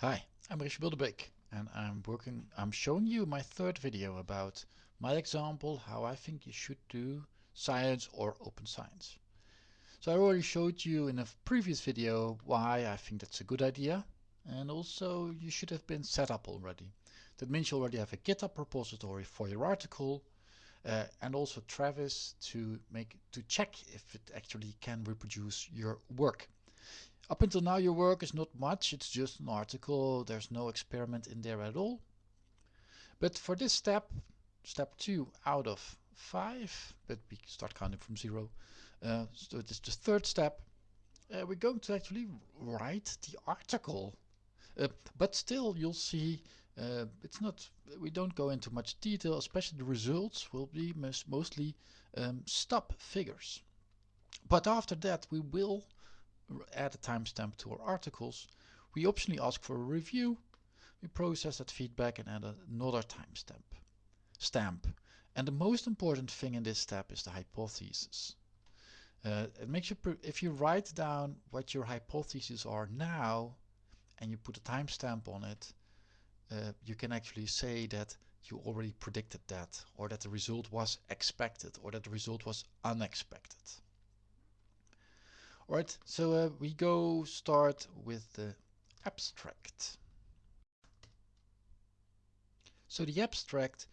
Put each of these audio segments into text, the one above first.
Hi, I'm Richard Bilderbeek and I'm working I'm showing you my third video about my example how I think you should do science or open science. So I already showed you in a previous video why I think that's a good idea and also you should have been set up already. That means you already have a GitHub repository for your article uh, and also Travis to make to check if it actually can reproduce your work. Up until now your work is not much, it's just an article, there's no experiment in there at all. But for this step, step 2 out of 5, but we start counting from 0, uh, so it's the third step, uh, we're going to actually write the article. Uh, but still you'll see uh, it's not we don't go into much detail especially the results will be mostly um, stop figures but after that we will add a timestamp to our articles. We optionally ask for a review. We process that feedback and add another timestamp. Stamp. And the most important thing in this step is the hypothesis. Uh, it makes you, if you write down what your hypotheses are now and you put a timestamp on it, uh, you can actually say that you already predicted that or that the result was expected or that the result was unexpected. Alright, so uh, we go start with the abstract. So the abstract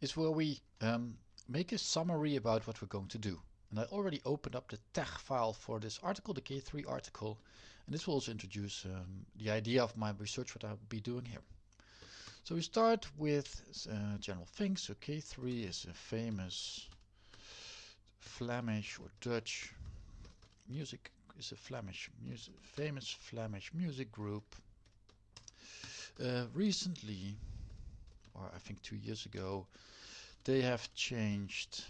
is where we um, make a summary about what we're going to do. And I already opened up the TeX file for this article, the K3 article, and this will also introduce um, the idea of my research, what I'll be doing here. So we start with uh, general things. So K3 is a famous Flemish or Dutch music is a Flemish music, famous Flemish music group. Uh, recently, or I think two years ago, they have changed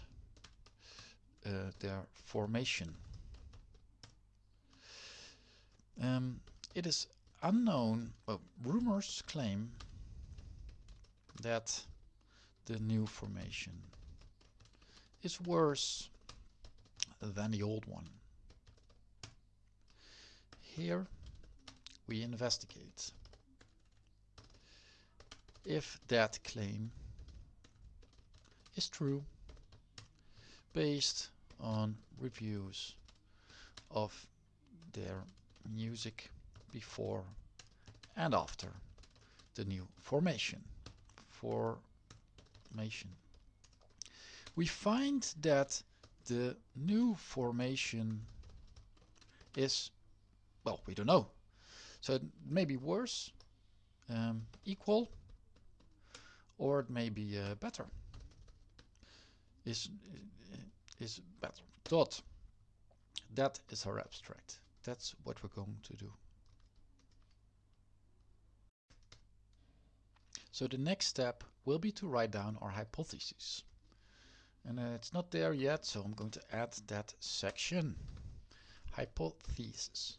uh, their formation. Um, it is unknown, well, rumors claim that the new formation is worse than the old one. Here we investigate. If that claim is true based on reviews of their music before and after the new formation formation. We find that the new formation is well, we don't know. So it may be worse, um, equal, or it may be uh, better. Is is better. Dot. That is our abstract. That's what we're going to do. So the next step will be to write down our hypothesis. And uh, it's not there yet, so I'm going to add that section. Hypothesis.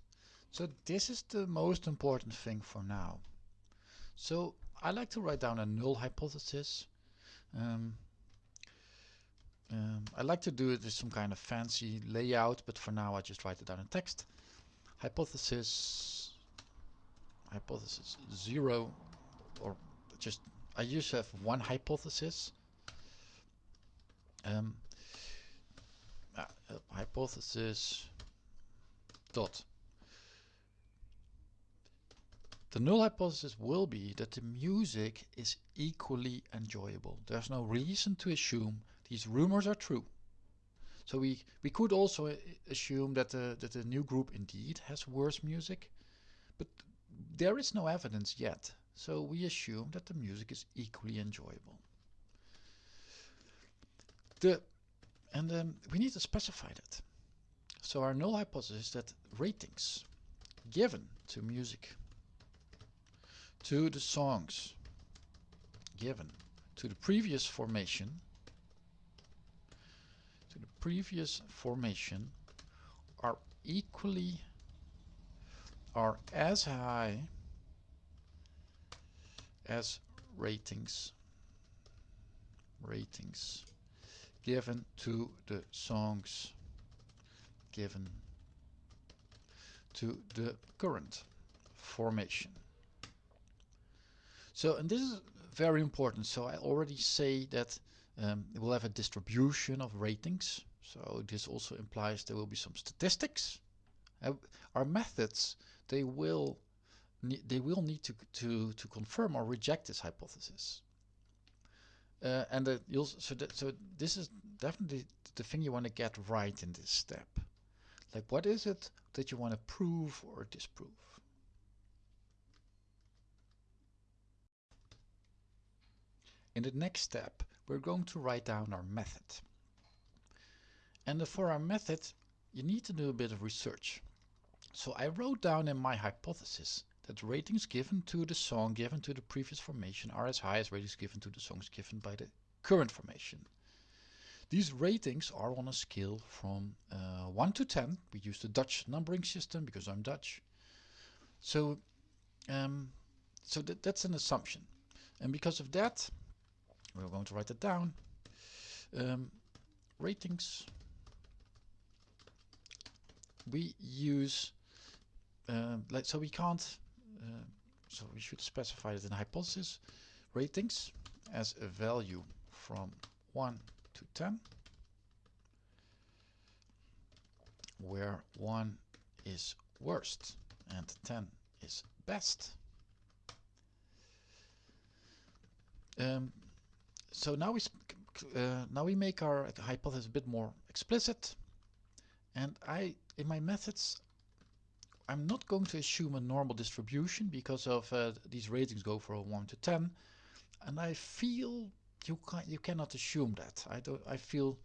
So this is the most important thing for now. So I like to write down a null hypothesis. Um, um, I like to do it with some kind of fancy layout, but for now I just write it down in text. Hypothesis, hypothesis zero, or just I usually have one hypothesis. Um, uh, hypothesis dot the null hypothesis will be that the music is equally enjoyable. There's no reason to assume these rumors are true. So we, we could also uh, assume that the, that the new group indeed has worse music, but there is no evidence yet. So we assume that the music is equally enjoyable. The, and um, we need to specify that. So our null hypothesis is that ratings given to music to the songs given to the previous formation to the previous formation are equally are as high as ratings ratings given to the songs given to the current formation So, and this is very important. So I already say that um, we'll have a distribution of ratings. So this also implies there will be some statistics. Uh, our methods, they will they will need to, to, to confirm or reject this hypothesis. Uh, and uh, you'll, so, that, so this is definitely the thing you want to get right in this step. Like what is it that you want to prove or disprove? In the next step, we're going to write down our method. And for our method, you need to do a bit of research. So I wrote down in my hypothesis that ratings given to the song given to the previous formation are as high as ratings given to the songs given by the current formation. These ratings are on a scale from uh, 1 to 10. We use the Dutch numbering system because I'm Dutch. So, um, so that, that's an assumption. And because of that, we're going to write it down. Um, ratings. We use, uh, like, so we can't, uh, so we should specify it in hypothesis. Ratings as a value from 1 to 10, where 1 is worst and 10 is best. Um, so now we uh, now we make our hypothesis a bit more explicit. And I in my methods I'm not going to assume a normal distribution because of uh, these ratings go from 1 to 10 and I feel you can you cannot assume that. I don't I feel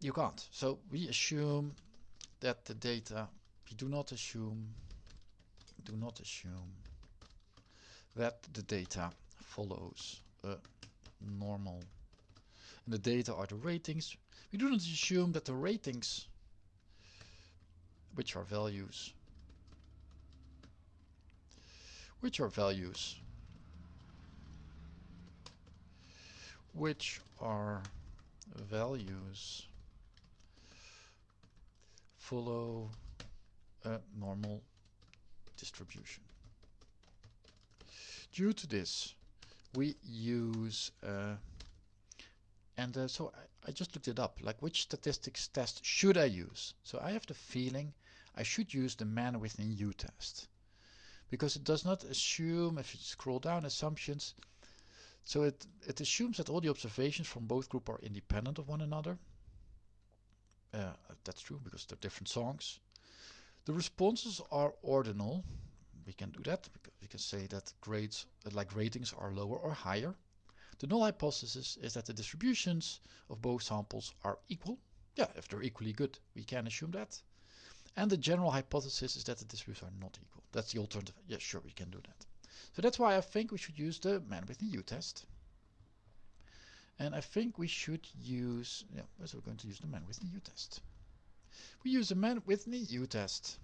you can't. So we assume that the data we do not assume do not assume that the data follows a normal. And the data are the ratings. We do not assume that the ratings, which are values, which are values, which are values follow a normal distribution. Due to this, we use uh, and uh, so I, I, just looked it up like which statistics test should I use? So I have the feeling I should use the Mann-Whitney U test because it does not assume if you scroll down assumptions. So it it assumes that all the observations from both group are independent of one another. Uh, that's true because they're different songs. The responses are ordinal we can do that. Because we can say that grades, uh, like ratings, are lower or higher. The null hypothesis is that the distributions of both samples are equal. Yeah, if they're equally good, we can assume that. And the general hypothesis is that the distributions are not equal. That's the alternative. Yeah, sure, we can do that. So that's why I think we should use the Mann-Whitney U test. And I think we should use, yeah, so we're going to use the Mann-Whitney U test. We use the Mann-Whitney U test.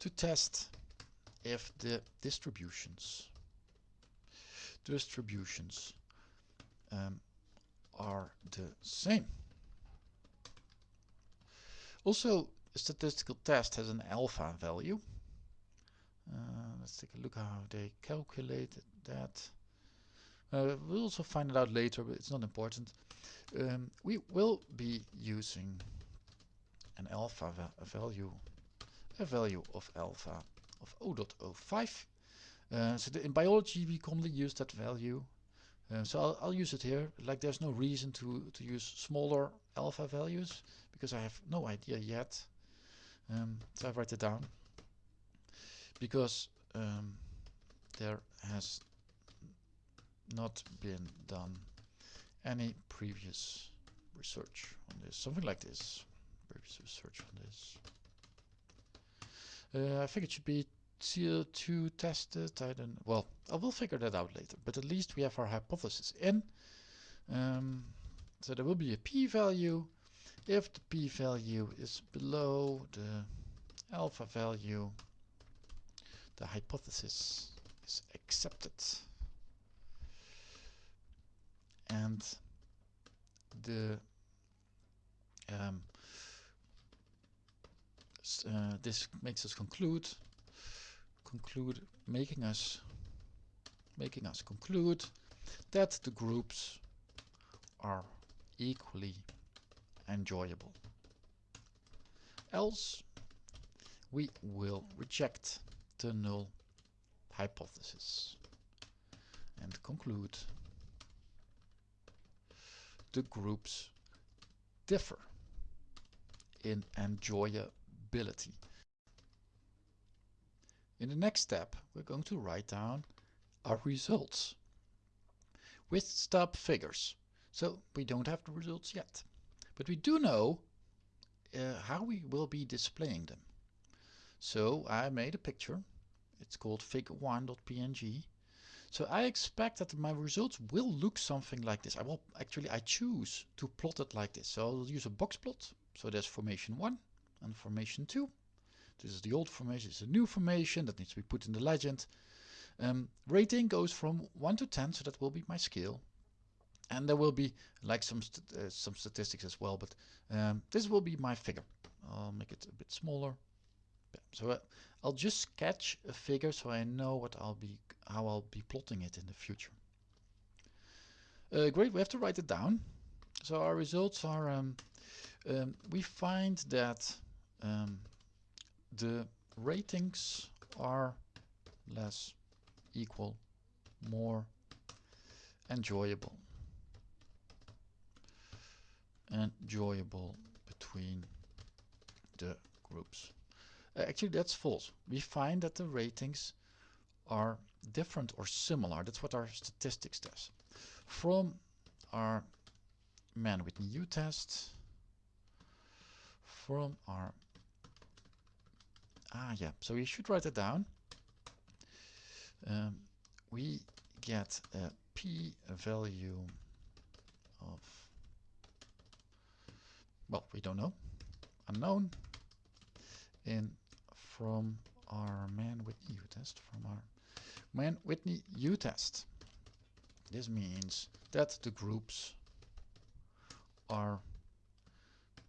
To test if the distributions distributions um, are the same. Also, a statistical test has an alpha value. Uh, let's take a look how they calculated that. Uh, we'll also find it out later, but it's not important. Um, we will be using an alpha va value a value of alpha of 0.05. Uh, so in biology we commonly use that value. Uh, so I'll, I'll, use it here. Like there's no reason to, to use smaller alpha values because I have no idea yet. Um, so I write it down because um, there has not been done any previous research on this. Something like this. Previous research on this. Uh, I think it should be tier 2 tested. I don't know. Well, I will figure that out later. But at least we have our hypothesis in. Um, so there will be a p-value. If the p-value is below the alpha value, the hypothesis is accepted. And the um, uh, this makes us conclude conclude making us making us conclude that the groups are equally enjoyable. Else we will reject the null hypothesis and conclude the groups differ in enjoyability. In the next step, we're going to write down our results with stub figures. So we don't have the results yet, but we do know uh, how we will be displaying them. So I made a picture. It's called figure1.png. So I expect that my results will look something like this. I will actually I choose to plot it like this. So I'll use a box plot. So there's formation 1 and formation 2. This is the old formation, it's a new formation that needs to be put in the legend. Um, rating goes from 1 to 10, so that will be my scale. And there will be like some st uh, some statistics as well, but um, this will be my figure. I'll make it a bit smaller. So uh, I'll just sketch a figure so I know what I'll be how I'll be plotting it in the future. Uh, great, we have to write it down. So our results are, um, um, we find that um, the ratings are less equal, more enjoyable. Enjoyable between the groups. Uh, actually, that's false. We find that the ratings are different or similar. That's what our statistics does. From our Mann-Whitney U-test, from our ah yeah, so we should write it down. Um, we get a p-value of well, we don't know, unknown in from our Mann-Whitney U-test, from our Mann-Whitney U-test. This means that the groups are,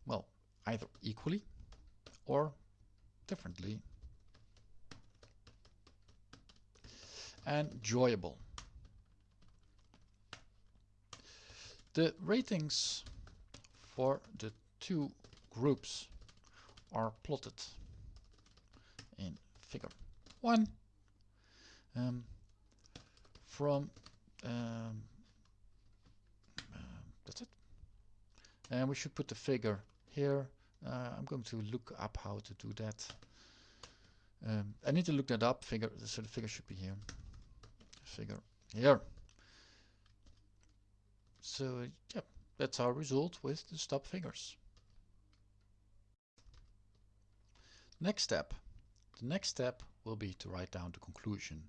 well, either equally or differently. And enjoyable. The ratings for the two groups are plotted in figure 1 um, from um, uh, that's it. And we should put the figure here uh, I'm going to look up how to do that. Um, I need to look that up. Figure so the figure should be here. Figure here. So yeah that's our result with the stop figures. Next step. The next step will be to write down the conclusion.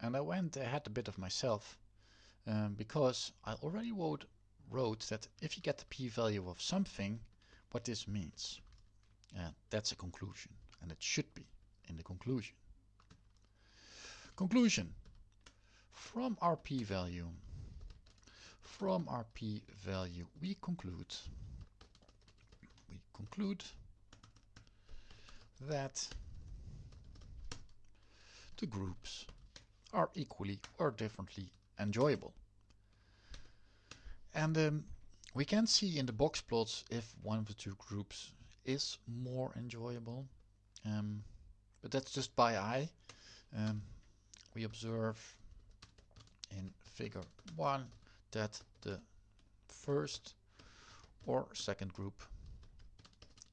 And I went ahead a bit of myself um, because I already wrote, wrote that if you get the p-value of something, what this means. Uh, that's a conclusion and it should be in the conclusion. Conclusion. From our p-value, from our p-value we conclude, we conclude that the groups are equally or differently enjoyable. And um, we can see in the box plots if one of the two groups is more enjoyable. Um, but that's just by eye. Um, we observe in figure 1 that the first or second group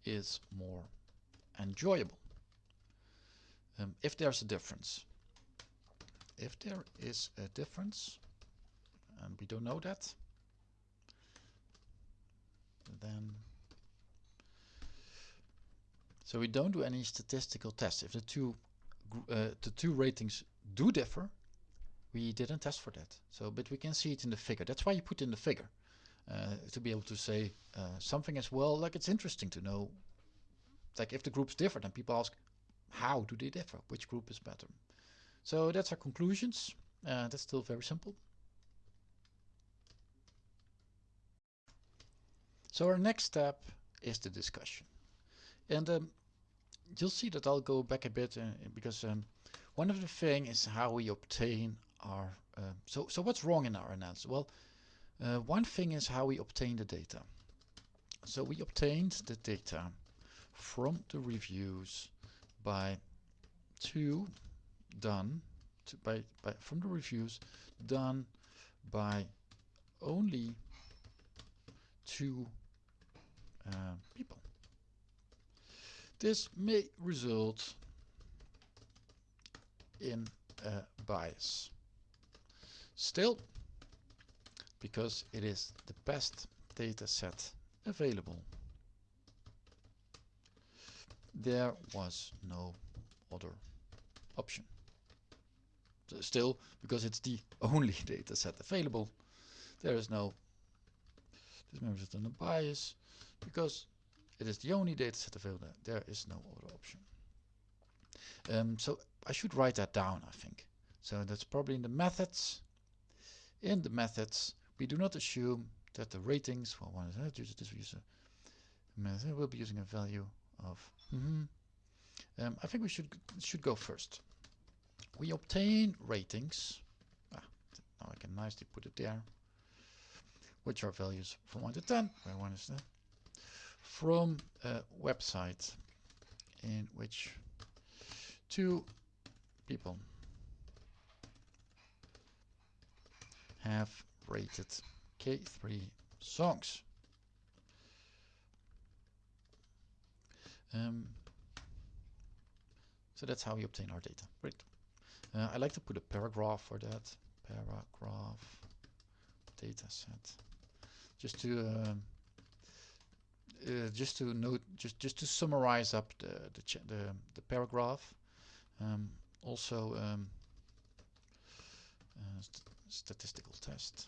is more enjoyable um, if there's a difference. If there is a difference, and we don't know that, then so we don't do any statistical tests. If the two uh, the two ratings do differ, we didn't test for that. So, but we can see it in the figure. That's why you put in the figure uh, to be able to say uh, something as well. Like it's interesting to know, like if the groups differ, then people ask, how do they differ? Which group is better? So that's our conclusions. Uh, that's still very simple. So our next step is the discussion. And um, you'll see that I'll go back a bit uh, because um, one of the thing is how we obtain our uh, so so what's wrong in our analysis well uh, one thing is how we obtain the data so we obtained the data from the reviews by two done by, by from the reviews done by only two uh, people. This may result in a bias. Still, because it is the best data set available, there was no other option. Still, because it's the only data set available, there is no this member set under bias because it is the only data set available. There is no other option. Um, so I should write that down, I think. So that's probably in the methods. In the methods, we do not assume that the ratings, well, one is uh, this user method will be using a value of. Mm -hmm. um, I think we should should go first. We obtain ratings. Ah, now I can nicely put it there which are values from 1 to 10, where 1 is the from a website in which two people have rated K3 songs. Um, so that's how we obtain our data. Great. Uh, I like to put a paragraph for that. Paragraph data set just to uh, uh, just to note just just to summarize up the the the, the paragraph um, also um, uh, st statistical test.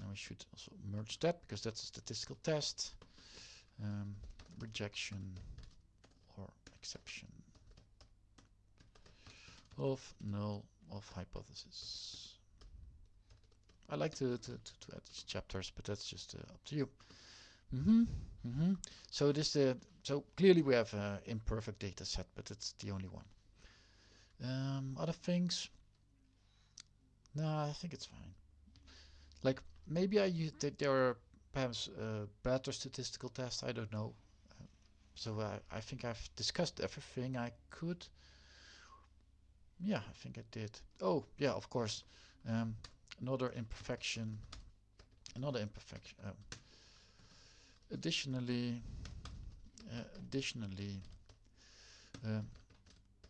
And we should also merge that because that's a statistical test um, rejection or exception of null of hypothesis I like to, to, to, to, add chapters, but that's just uh, up to you. Mm -hmm, mm -hmm. So this, uh, so clearly we have an imperfect data set, but it's the only one. Um, other things? No, I think it's fine. Like maybe I use there are perhaps uh, better statistical tests. I don't know. Uh, so I, I think I've discussed everything I could. Yeah, I think I did. Oh, yeah, of course. Um, another imperfection another imperfection uh, additionally uh, additionally uh,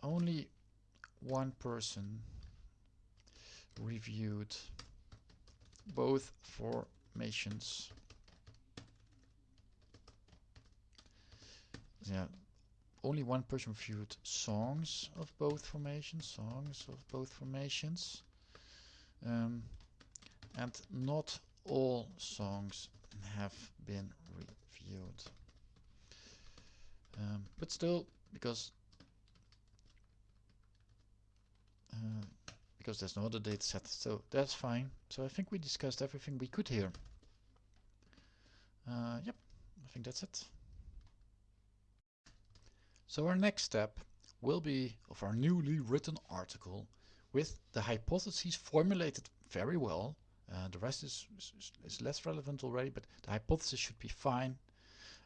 only one person reviewed both formations. Yeah only one person reviewed songs of both formations songs of both formations um, and not all songs have been reviewed. Um, but still, because uh, because there's no other data set, so that's fine. So I think we discussed everything we could here. Uh, yep, I think that's it. So our next step will be of our newly written article with the hypotheses formulated very well. Uh, the rest is, is, is, less relevant already, but the hypothesis should be fine.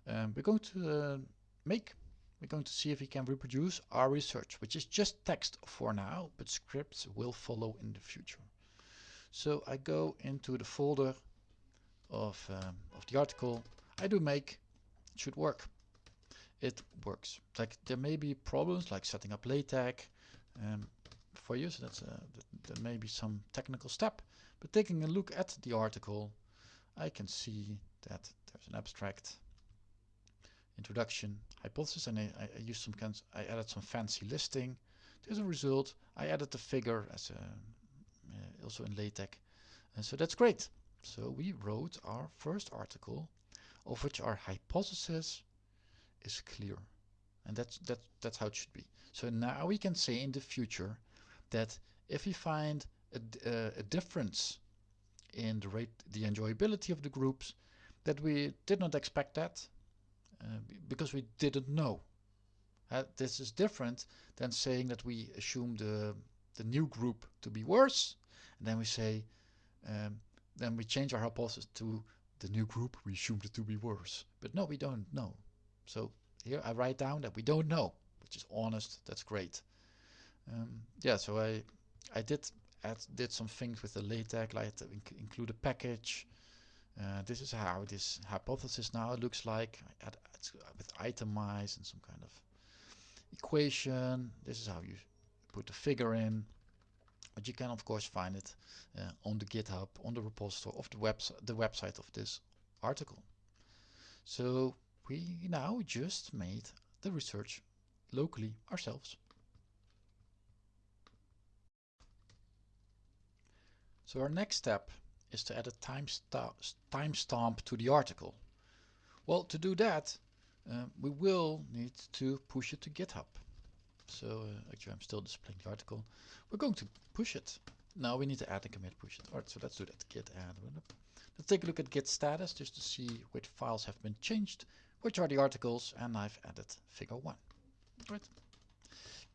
Um, we're going to uh, make, we're going to see if we can reproduce our research, which is just text for now, but scripts will follow in the future. So I go into the folder of, um, of the article. I do make, it should work. It works. Like there may be problems like setting up LaTeX, um, for you. So that's a, that, may be some technical step. But taking a look at the article, I can see that there's an abstract introduction hypothesis and I, I used some kinds, I added some fancy listing. There's a result. I added the figure as a, uh, also in LaTeX. And so that's great. So we wrote our first article of which our hypothesis is clear. And that's, that's, that's how it should be. So now we can say in the future that if we find a, uh, a difference in the rate, the enjoyability of the groups, that we did not expect that uh, because we didn't know. Uh, this is different than saying that we assume the, the new group to be worse, and then we say, um, then we change our hypothesis to the new group, we assumed it to be worse. But no, we don't know. So here I write down that we don't know, which is honest, that's great. Um, yeah, so I I did add, did some things with the LaTeX, like inc include a package. Uh, this is how this hypothesis now looks like. Add, with itemize and some kind of equation. This is how you put the figure in. But you can of course find it uh, on the GitHub, on the repository of the website, the website of this article. So we now just made the research locally ourselves. So our next step is to add a timestamp time stamp to the article. Well, to do that, uh, we will need to push it to GitHub. So uh, actually I'm still displaying the article. We're going to push it. Now we need to add a commit push it. Alright, so let's do that. Git add. Let's take a look at git status just to see which files have been changed, which are the articles, and I've added figure 1. Right.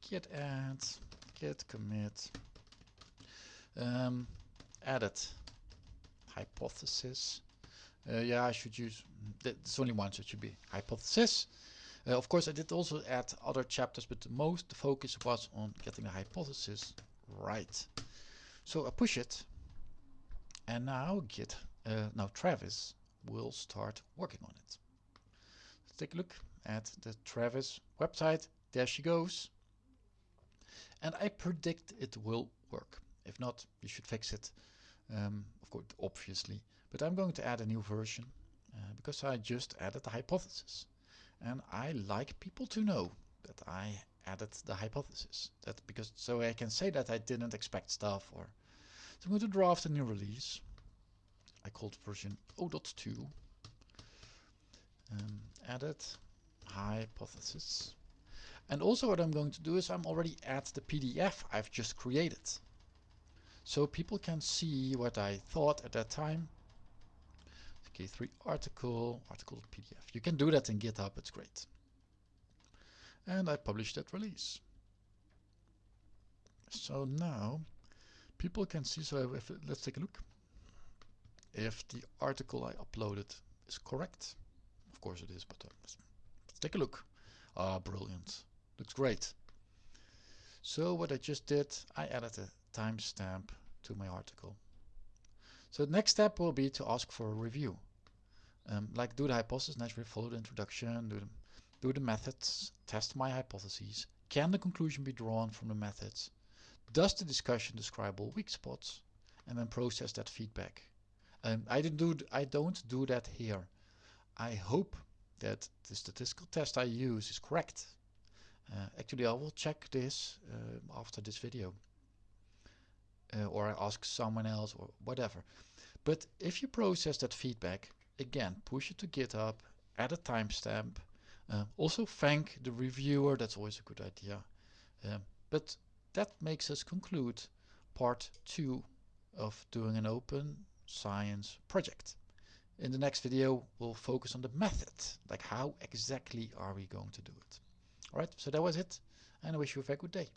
Git add, git commit, um, added hypothesis. Uh, yeah, I should use, there's only one, so it should be hypothesis. Uh, of course, I did also add other chapters, but the most the focus was on getting the hypothesis right. So I push it, and now Git, uh, now Travis will start working on it. Let's take a look at the Travis website. There she goes. And I predict it will work. If not, you should fix it. Um, of course, obviously. But I'm going to add a new version uh, because I just added the hypothesis. And I like people to know that I added the hypothesis. That because so I can say that I didn't expect stuff or so I'm going to draft a new release. I called version 0.2 um, added hypothesis. And also what I'm going to do is I'm already at the PDF I've just created. So people can see what I thought at that time K3 article, article PDF. You can do that in GitHub, it's great. And I published that release. So now people can see, so if, let's take a look. If the article I uploaded is correct, of course it is, but uh, let's, let's take a look. Ah, brilliant. Looks great. So what I just did, I added a timestamp to my article. So the next step will be to ask for a review. Um, like do the hypothesis naturally, follow the introduction, do the, do the methods, test my hypotheses. Can the conclusion be drawn from the methods? Does the discussion describe all weak spots? And then process that feedback. Um, I, didn't do, I don't do that here. I hope that the statistical test I use is correct. Uh, actually, I will check this uh, after this video uh, or I ask someone else or whatever. But if you process that feedback, again, push it to GitHub, add a timestamp, uh, also thank the reviewer, that's always a good idea. Um, but that makes us conclude part two of doing an open science project. In the next video, we'll focus on the method, like how exactly are we going to do it. Alright, so that was it, and I wish you a very good day.